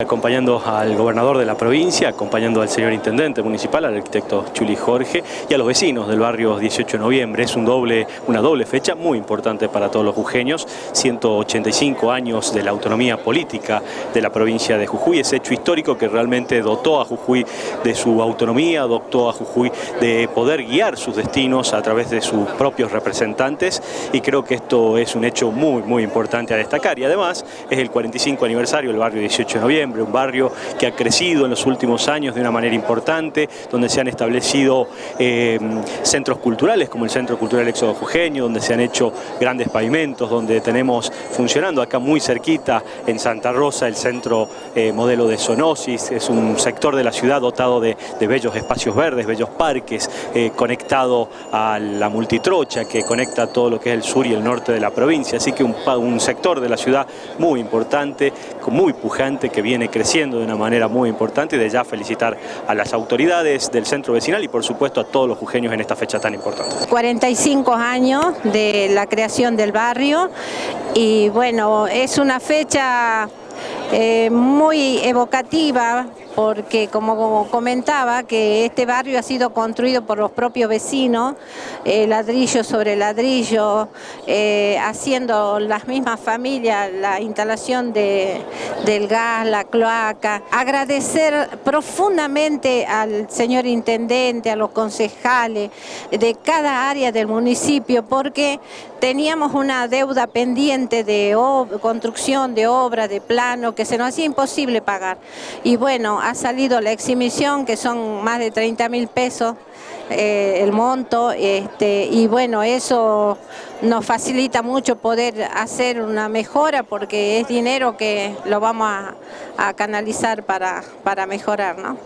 Acompañando al gobernador de la provincia, acompañando al señor intendente municipal, al arquitecto Chuli Jorge y a los vecinos del barrio 18 de noviembre. Es una doble fecha muy importante para todos los jujeños. 185 años de la autonomía política de la provincia de Jujuy. Ese hecho histórico que realmente dotó a Jujuy de su autonomía, dotó a Jujuy de poder guiar sus destinos a través de sus propios representantes y creo que esto es un hecho muy, muy importante a destacar. Y además es el 45 aniversario del barrio 18 de noviembre un barrio que ha crecido en los últimos años de una manera importante, donde se han establecido eh, centros culturales como el Centro Cultural Éxodo Jujeño, donde se han hecho grandes pavimentos, donde tenemos funcionando acá muy cerquita en Santa Rosa el centro eh, modelo de Sonosis, es un sector de la ciudad dotado de, bellos espacios verdes, bellos parques, eh, conectado a la multitrocha que conecta todo lo que es el sur y el norte de la provincia, así que un, un sector de la ciudad muy importante, muy pujante que viene creciendo de una manera muy importante y de ya felicitar a las autoridades del centro vecinal y por supuesto a todos los jujeños en esta fecha tan importante. 45 años de la creación del barrio y bueno, es una fecha eh, muy evocativa porque como comentaba que este barrio ha sido construido por los propios vecinos, eh, ladrillo sobre ladrillo, eh, haciendo las mismas familias la instalación de, del gas, la cloaca. Agradecer profundamente al señor intendente, a los concejales de cada área del municipio porque teníamos una deuda pendiente de construcción, de obra, de plano, que se nos hacía imposible pagar. Y bueno, ha salido la exhibición, que son más de 30 mil pesos eh, el monto, este, y bueno, eso nos facilita mucho poder hacer una mejora porque es dinero que lo vamos a, canalizar para, para mejorar, ¿no?